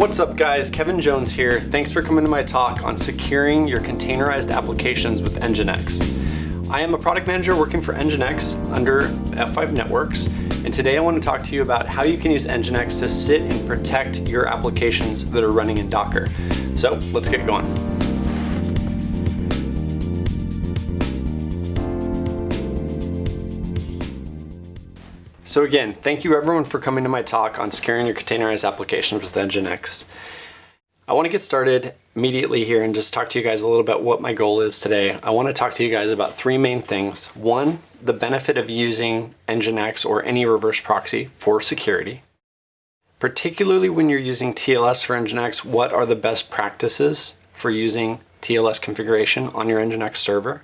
What's up guys, Kevin Jones here. Thanks for coming to my talk on securing your containerized applications with Nginx. I am a product manager working for Nginx under F5 Networks, and today I want to talk to you about how you can use Nginx to sit and protect your applications that are running in Docker. So let's get going. So again, thank you everyone for coming to my talk on securing your containerized applications with Nginx. I want to get started immediately here and just talk to you guys a little bit what my goal is today. I want to talk to you guys about three main things. One, the benefit of using Nginx or any reverse proxy for security. Particularly when you're using TLS for Nginx, what are the best practices for using TLS configuration on your Nginx server?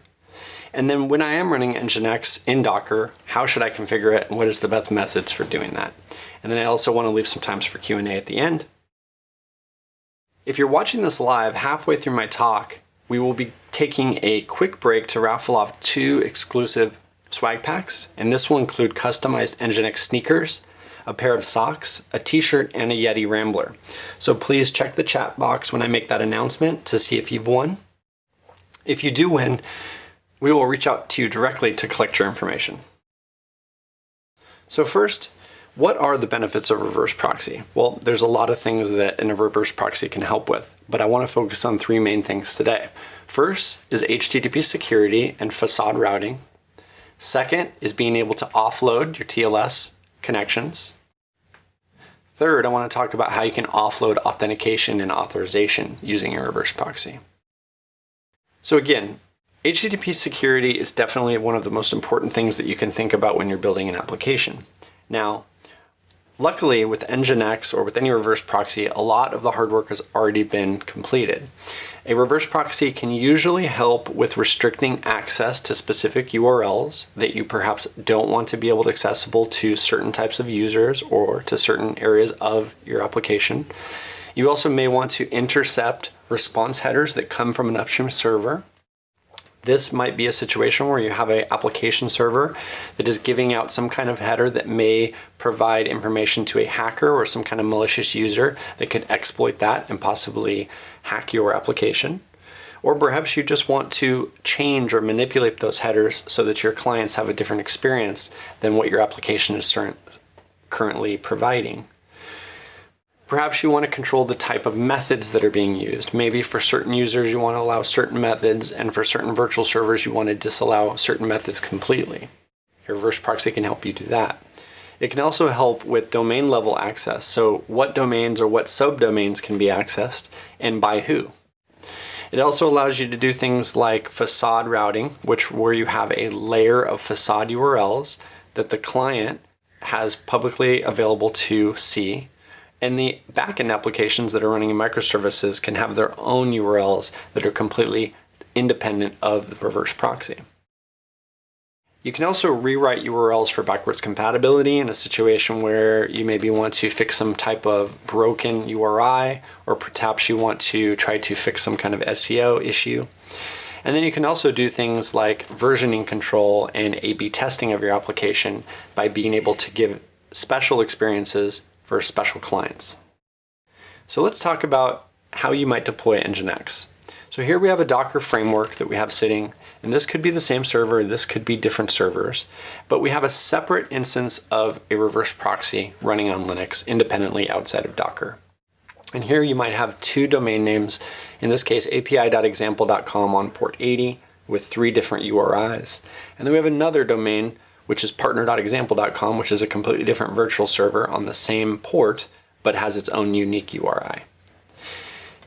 And then when I am running Nginx in Docker, how should I configure it and what is the best methods for doing that? And then I also want to leave some times for Q&A at the end. If you're watching this live, halfway through my talk, we will be taking a quick break to raffle off two exclusive swag packs, and this will include customized Nginx sneakers, a pair of socks, a t-shirt, and a Yeti Rambler. So please check the chat box when I make that announcement to see if you've won. If you do win, we will reach out to you directly to collect your information. So first, what are the benefits of reverse proxy? Well, there's a lot of things that a reverse proxy can help with, but I want to focus on three main things today. First is HTTP security and facade routing. Second is being able to offload your TLS connections. Third, I want to talk about how you can offload authentication and authorization using a reverse proxy. So again, HTTP security is definitely one of the most important things that you can think about when you're building an application. Now, luckily with Nginx or with any reverse proxy, a lot of the hard work has already been completed. A reverse proxy can usually help with restricting access to specific URLs that you perhaps don't want to be able to accessible to certain types of users or to certain areas of your application. You also may want to intercept response headers that come from an upstream server this might be a situation where you have an application server that is giving out some kind of header that may provide information to a hacker or some kind of malicious user that could exploit that and possibly hack your application. Or perhaps you just want to change or manipulate those headers so that your clients have a different experience than what your application is currently providing. Perhaps you want to control the type of methods that are being used. Maybe for certain users you want to allow certain methods and for certain virtual servers you want to disallow certain methods completely. Your reverse proxy can help you do that. It can also help with domain level access. So what domains or what subdomains can be accessed and by who. It also allows you to do things like facade routing, which where you have a layer of facade URLs that the client has publicly available to see and the backend applications that are running in microservices can have their own URLs that are completely independent of the reverse proxy. You can also rewrite URLs for backwards compatibility in a situation where you maybe want to fix some type of broken URI, or perhaps you want to try to fix some kind of SEO issue. And then you can also do things like versioning control and A-B testing of your application by being able to give special experiences for special clients. So let's talk about how you might deploy Nginx. So here we have a Docker framework that we have sitting, and this could be the same server, this could be different servers, but we have a separate instance of a reverse proxy running on Linux independently outside of Docker. And here you might have two domain names, in this case api.example.com on port 80 with three different URIs. And then we have another domain which is partner.example.com, which is a completely different virtual server on the same port, but has its own unique URI.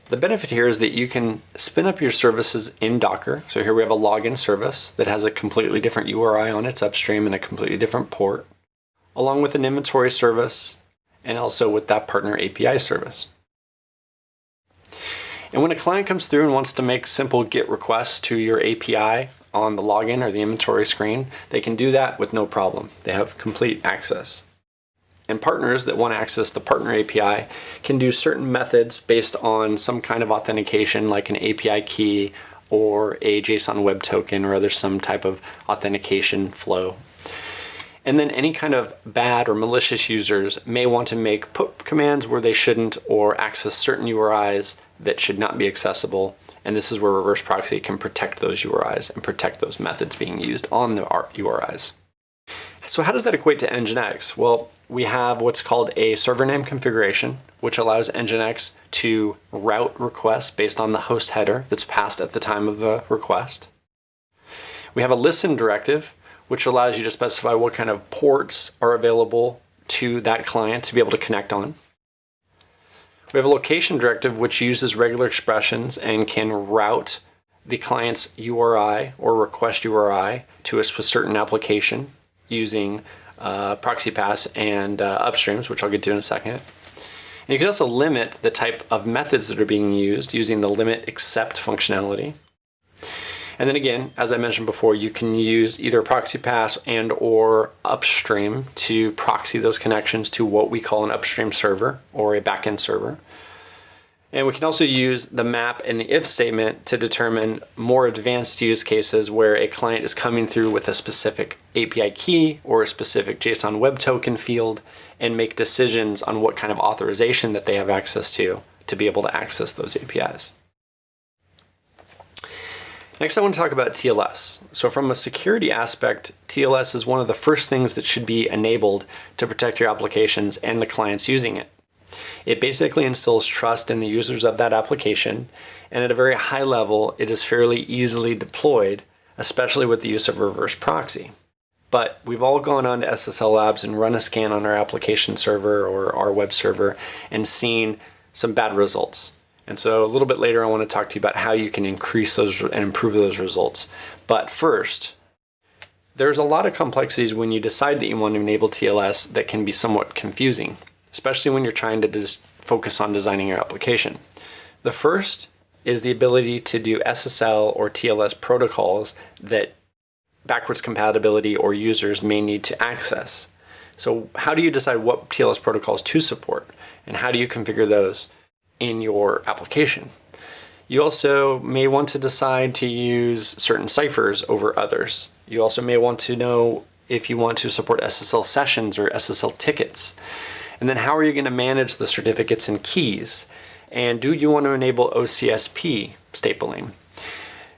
The benefit here is that you can spin up your services in Docker. So here we have a login service that has a completely different URI on its upstream and a completely different port, along with an inventory service and also with that partner API service. And when a client comes through and wants to make simple GET requests to your API on the login or the inventory screen, they can do that with no problem. They have complete access. And partners that want to access the partner API can do certain methods based on some kind of authentication like an API key or a JSON web token or other some type of authentication flow. And then any kind of bad or malicious users may want to make put commands where they shouldn't or access certain URIs that should not be accessible. And this is where reverse proxy can protect those URIs and protect those methods being used on the URIs. So how does that equate to Nginx? Well, we have what's called a server name configuration, which allows Nginx to route requests based on the host header that's passed at the time of the request. We have a listen directive, which allows you to specify what kind of ports are available to that client to be able to connect on. We have a location directive, which uses regular expressions and can route the client's URI or request URI to a certain application using uh, proxy pass and uh, upstreams, which I'll get to in a second. And you can also limit the type of methods that are being used using the limit except functionality. And then again, as I mentioned before, you can use either proxy pass and or upstream to proxy those connections to what we call an upstream server or a backend server. And we can also use the map and the if statement to determine more advanced use cases where a client is coming through with a specific API key or a specific JSON web token field and make decisions on what kind of authorization that they have access to to be able to access those APIs. Next, I want to talk about TLS. So from a security aspect, TLS is one of the first things that should be enabled to protect your applications and the clients using it. It basically instills trust in the users of that application, and at a very high level, it is fairly easily deployed, especially with the use of reverse proxy. But we've all gone on to SSL Labs and run a scan on our application server or our web server and seen some bad results. And so a little bit later, I want to talk to you about how you can increase those and improve those results. But first, there's a lot of complexities when you decide that you want to enable TLS that can be somewhat confusing, especially when you're trying to just focus on designing your application. The first is the ability to do SSL or TLS protocols that backwards compatibility or users may need to access. So how do you decide what TLS protocols to support and how do you configure those? In your application. You also may want to decide to use certain ciphers over others. You also may want to know if you want to support SSL sessions or SSL tickets. And then how are you going to manage the certificates and keys? And do you want to enable OCSP stapling?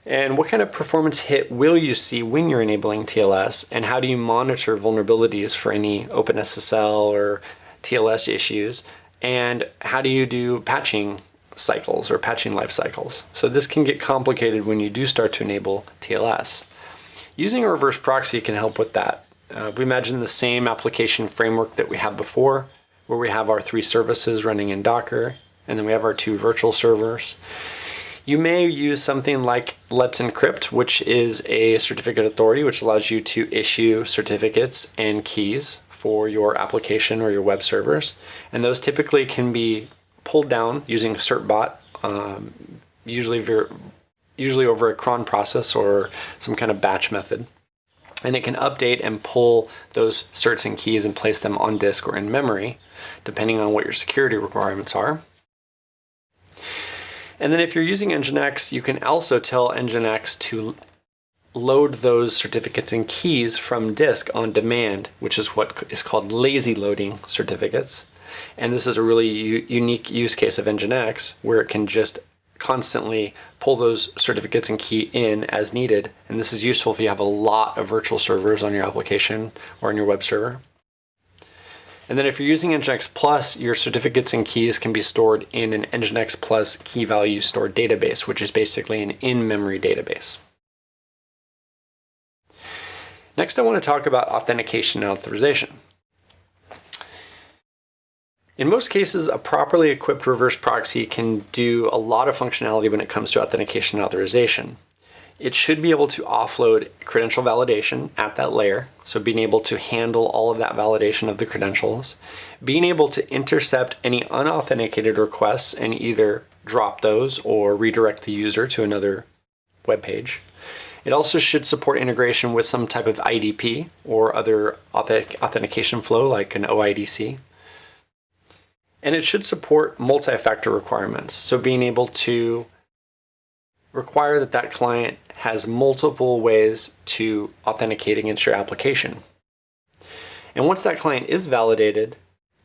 And what kind of performance hit will you see when you're enabling TLS? And how do you monitor vulnerabilities for any OpenSSL or TLS issues? And how do you do patching cycles or patching life cycles. So this can get complicated when you do start to enable TLS. Using a reverse proxy can help with that. Uh, we imagine the same application framework that we have before, where we have our three services running in Docker, and then we have our two virtual servers. You may use something like Let's Encrypt, which is a certificate authority, which allows you to issue certificates and keys for your application or your web servers. And those typically can be pulled down using certbot, um, usually, usually over a cron process or some kind of batch method. And it can update and pull those certs and keys and place them on disk or in memory, depending on what your security requirements are. And then if you're using Nginx, you can also tell Nginx to load those certificates and keys from disk on demand, which is what is called lazy loading certificates. And this is a really unique use case of Nginx where it can just constantly pull those certificates and key in as needed. And this is useful if you have a lot of virtual servers on your application or on your web server. And then if you're using Nginx Plus, your certificates and keys can be stored in an Nginx Plus key value store database, which is basically an in-memory database. Next, I want to talk about authentication and authorization. In most cases, a properly equipped reverse proxy can do a lot of functionality when it comes to authentication and authorization. It should be able to offload credential validation at that layer, so being able to handle all of that validation of the credentials, being able to intercept any unauthenticated requests and either drop those or redirect the user to another web page, it also should support integration with some type of IDP or other authentication flow like an OIDC. And it should support multi-factor requirements. So being able to require that that client has multiple ways to authenticate against your application. And once that client is validated,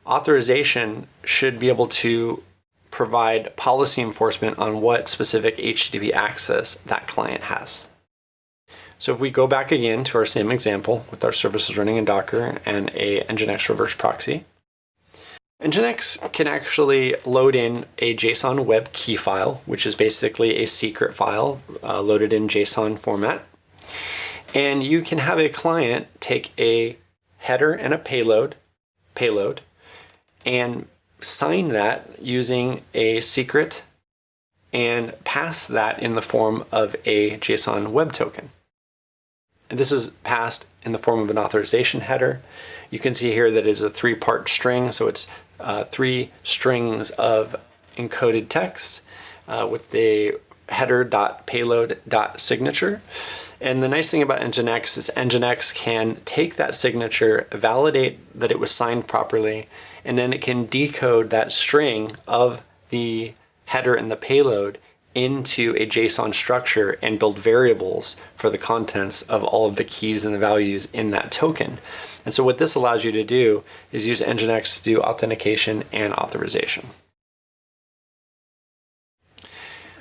authorization should be able to provide policy enforcement on what specific HTTP access that client has. So if we go back again to our same example with our services running in Docker and a Nginx reverse proxy, Nginx can actually load in a JSON web key file, which is basically a secret file uh, loaded in JSON format. And you can have a client take a header and a payload, payload, and sign that using a secret and pass that in the form of a JSON web token. This is passed in the form of an authorization header. You can see here that it is a three-part string, so it's uh, three strings of encoded text uh, with the header.payload.signature. And the nice thing about Nginx is Nginx can take that signature, validate that it was signed properly, and then it can decode that string of the header and the payload into a JSON structure and build variables for the contents of all of the keys and the values in that token. And so what this allows you to do is use Nginx to do authentication and authorization.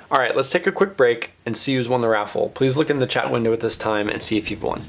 All right, let's take a quick break and see who's won the raffle. Please look in the chat window at this time and see if you've won.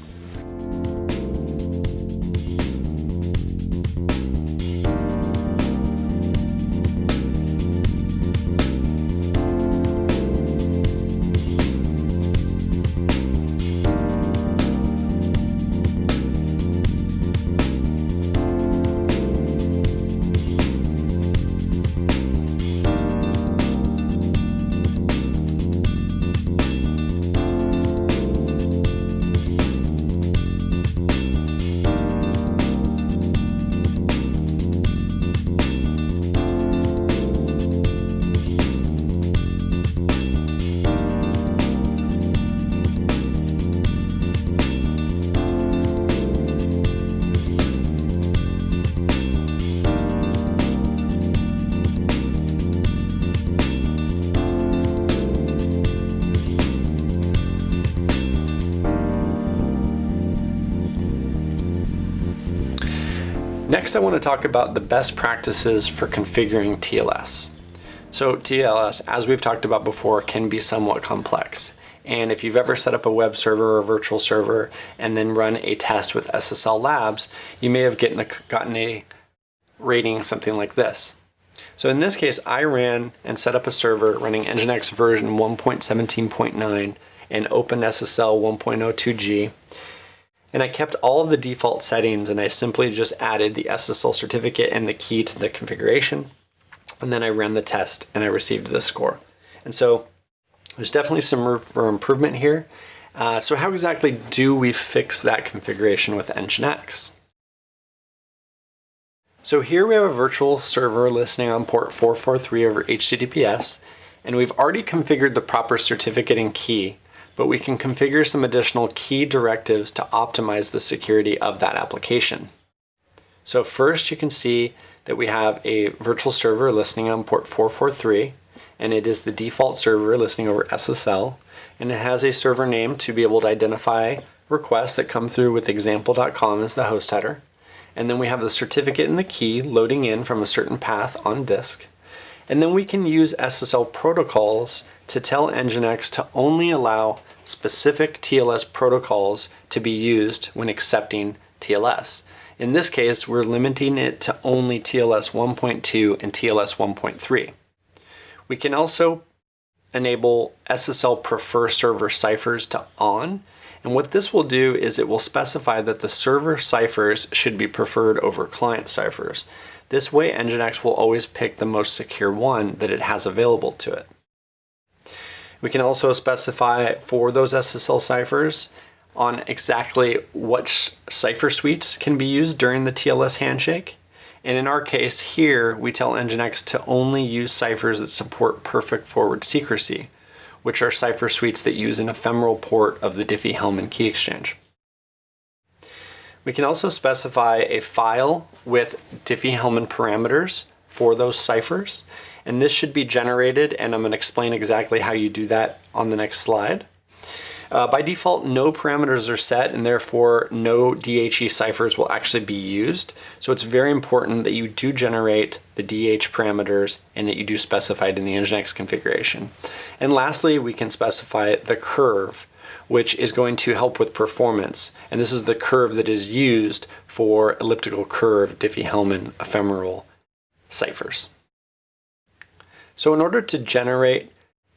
Next, I want to talk about the best practices for configuring TLS. So TLS, as we've talked about before, can be somewhat complex. And if you've ever set up a web server or virtual server and then run a test with SSL Labs, you may have gotten a, gotten a rating something like this. So in this case, I ran and set up a server running Nginx version 1.17.9 and OpenSSL 1.02g and I kept all of the default settings and I simply just added the SSL certificate and the key to the configuration. And then I ran the test and I received the score. And so there's definitely some room for improvement here. Uh, so how exactly do we fix that configuration with Nginx? So here we have a virtual server listening on port 443 over HTTPS, and we've already configured the proper certificate and key but we can configure some additional key directives to optimize the security of that application. So first you can see that we have a virtual server listening on port 443 and it is the default server listening over SSL and it has a server name to be able to identify requests that come through with example.com as the host header. And then we have the certificate and the key loading in from a certain path on disk. And then we can use SSL protocols to tell Nginx to only allow specific TLS protocols to be used when accepting TLS. In this case, we're limiting it to only TLS 1.2 and TLS 1.3. We can also enable SSL prefer server ciphers to on. And what this will do is it will specify that the server ciphers should be preferred over client ciphers. This way Nginx will always pick the most secure one that it has available to it. We can also specify for those SSL ciphers on exactly which cipher suites can be used during the TLS handshake. And in our case here, we tell Nginx to only use ciphers that support perfect forward secrecy, which are cipher suites that use an ephemeral port of the Diffie-Hellman key exchange. We can also specify a file with Diffie-Hellman parameters for those ciphers and this should be generated and I'm going to explain exactly how you do that on the next slide. Uh, by default, no parameters are set and therefore no DHE ciphers will actually be used. So it's very important that you do generate the DH parameters and that you do specify it in the Nginx configuration. And lastly, we can specify the curve which is going to help with performance. And this is the curve that is used for elliptical curve Diffie-Hellman ephemeral ciphers. So in order to generate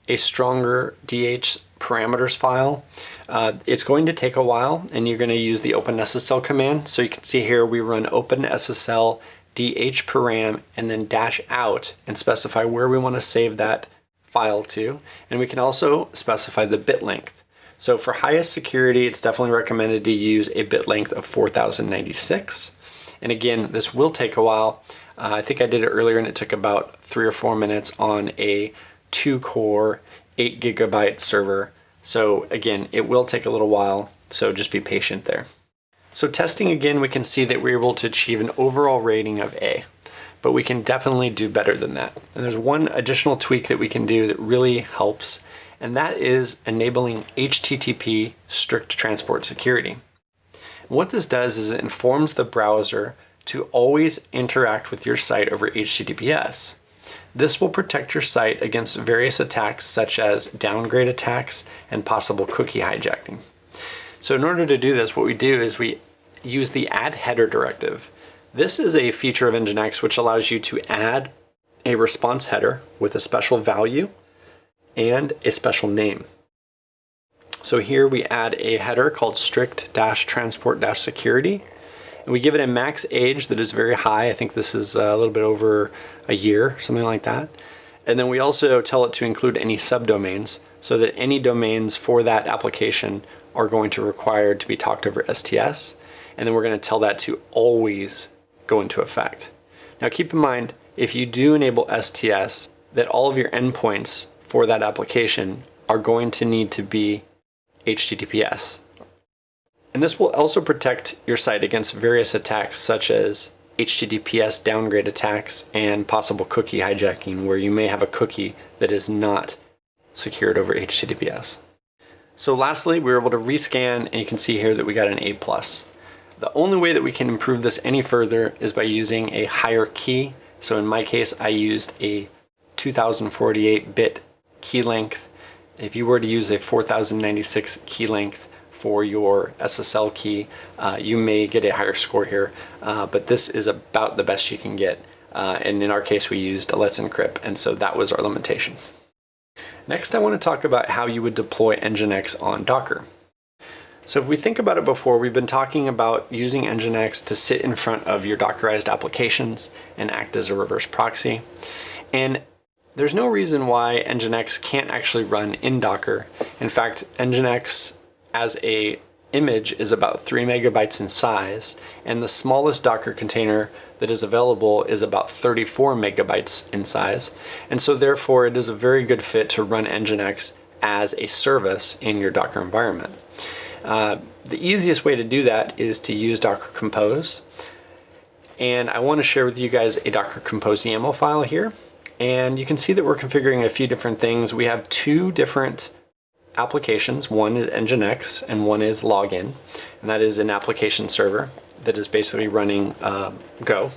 a stronger DH parameters file. Uh, it's going to take a while and you're going to use the OpenSSL command. So you can see here we run OpenSSL DH param and then dash out and specify where we want to save that file to. And we can also specify the bit length. So for highest security, it's definitely recommended to use a bit length of 4096. And again, this will take a while. Uh, I think I did it earlier and it took about three or four minutes on a two core 8 gigabyte server. So again, it will take a little while, so just be patient there. So testing again, we can see that we're able to achieve an overall rating of A, but we can definitely do better than that. And there's one additional tweak that we can do that really helps, and that is enabling HTTP strict transport security. What this does is it informs the browser to always interact with your site over HTTPS. This will protect your site against various attacks such as downgrade attacks and possible cookie hijacking. So in order to do this, what we do is we use the add header directive. This is a feature of Nginx which allows you to add a response header with a special value and a special name. So here we add a header called strict-transport-security and we give it a max age that is very high. I think this is uh, a little bit over a year, something like that. And then we also tell it to include any subdomains so that any domains for that application are going to require to be talked over STS. And then we're going to tell that to always go into effect. Now keep in mind, if you do enable STS, that all of your endpoints for that application are going to need to be HTTPS and this will also protect your site against various attacks such as HTTPS downgrade attacks and possible cookie hijacking where you may have a cookie that is not secured over HTTPS. So lastly, we were able to rescan and you can see here that we got an A+. The only way that we can improve this any further is by using a higher key. So in my case, I used a 2048 bit key length. If you were to use a 4096 key length, for your SSL key, uh, you may get a higher score here, uh, but this is about the best you can get. Uh, and in our case, we used a Let's Encrypt, and so that was our limitation. Next, I want to talk about how you would deploy Nginx on Docker. So if we think about it before, we've been talking about using Nginx to sit in front of your Dockerized applications and act as a reverse proxy. And there's no reason why Nginx can't actually run in Docker. In fact, Nginx as a image is about three megabytes in size, and the smallest Docker container that is available is about 34 megabytes in size. And so therefore it is a very good fit to run Nginx as a service in your Docker environment. Uh, the easiest way to do that is to use Docker Compose. And I want to share with you guys a Docker Compose YAML file here. And you can see that we're configuring a few different things. We have two different applications. One is Nginx and one is Login, and that is an application server that is basically running uh, Go.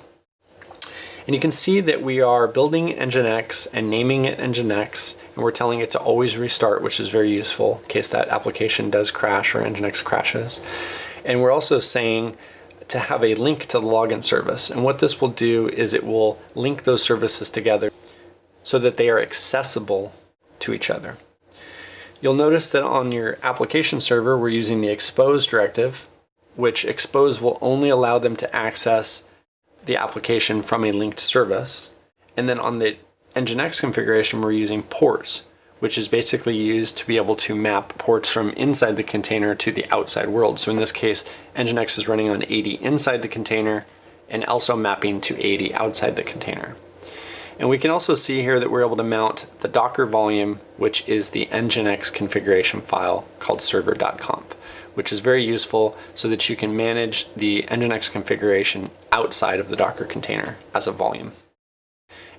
And you can see that we are building Nginx and naming it Nginx, and we're telling it to always restart, which is very useful in case that application does crash or Nginx crashes. And we're also saying to have a link to the login service. And what this will do is it will link those services together so that they are accessible to each other. You'll notice that on your application server, we're using the expose directive, which expose will only allow them to access the application from a linked service. And then on the Nginx configuration, we're using ports, which is basically used to be able to map ports from inside the container to the outside world. So in this case, Nginx is running on 80 inside the container and also mapping to 80 outside the container. And we can also see here that we're able to mount the Docker volume, which is the Nginx configuration file called server.conf, which is very useful so that you can manage the Nginx configuration outside of the Docker container as a volume.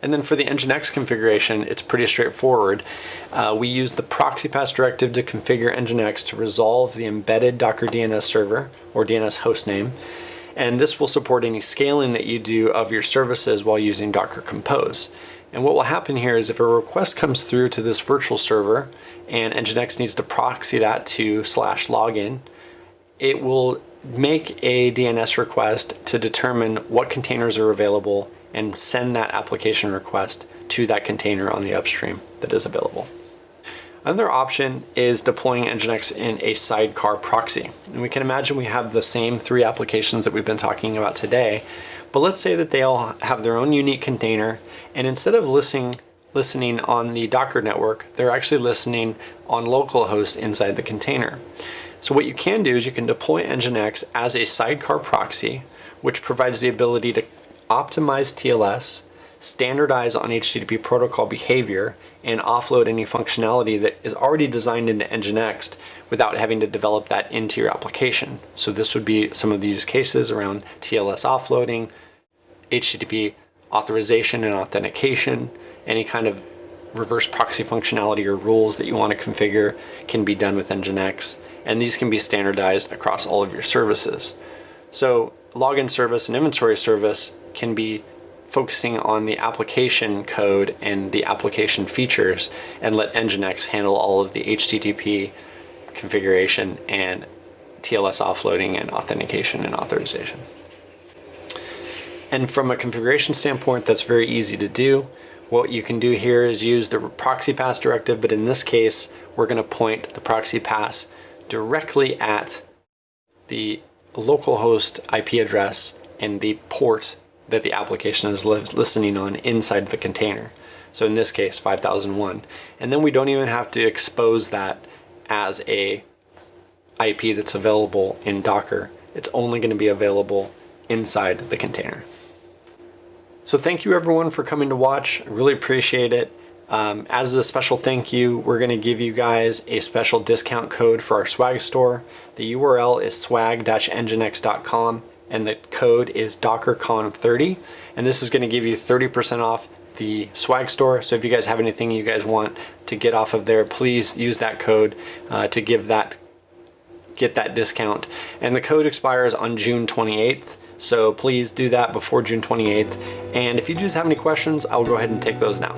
And then for the Nginx configuration, it's pretty straightforward. Uh, we use the proxy pass directive to configure Nginx to resolve the embedded Docker DNS server or DNS hostname. And this will support any scaling that you do of your services while using Docker Compose. And what will happen here is if a request comes through to this virtual server and Nginx needs to proxy that to slash login, it will make a DNS request to determine what containers are available and send that application request to that container on the upstream that is available. Another option is deploying Nginx in a sidecar proxy. And we can imagine we have the same three applications that we've been talking about today, but let's say that they all have their own unique container, and instead of listening, listening on the Docker network, they're actually listening on localhost inside the container. So what you can do is you can deploy Nginx as a sidecar proxy, which provides the ability to optimize TLS, standardize on HTTP protocol behavior, and offload any functionality that is already designed into Nginx without having to develop that into your application. So this would be some of the use cases around TLS offloading, HTTP authorization and authentication, any kind of reverse proxy functionality or rules that you want to configure can be done with Nginx, and these can be standardized across all of your services. So login service and inventory service can be focusing on the application code and the application features and let Nginx handle all of the HTTP configuration and TLS offloading and authentication and authorization. And from a configuration standpoint, that's very easy to do. What you can do here is use the proxy pass directive, but in this case, we're gonna point the proxy pass directly at the localhost IP address and the port that the application is listening on inside the container. So in this case, 5001. And then we don't even have to expose that as a IP that's available in Docker. It's only going to be available inside the container. So thank you everyone for coming to watch. I really appreciate it. Um, as a special thank you, we're going to give you guys a special discount code for our swag store. The URL is swag-nginx.com and the code is DockerCon30. And this is going to give you 30% off the swag store. So if you guys have anything you guys want to get off of there, please use that code uh, to give that get that discount. And the code expires on June 28th. So please do that before June 28th. And if you just have any questions, I'll go ahead and take those now.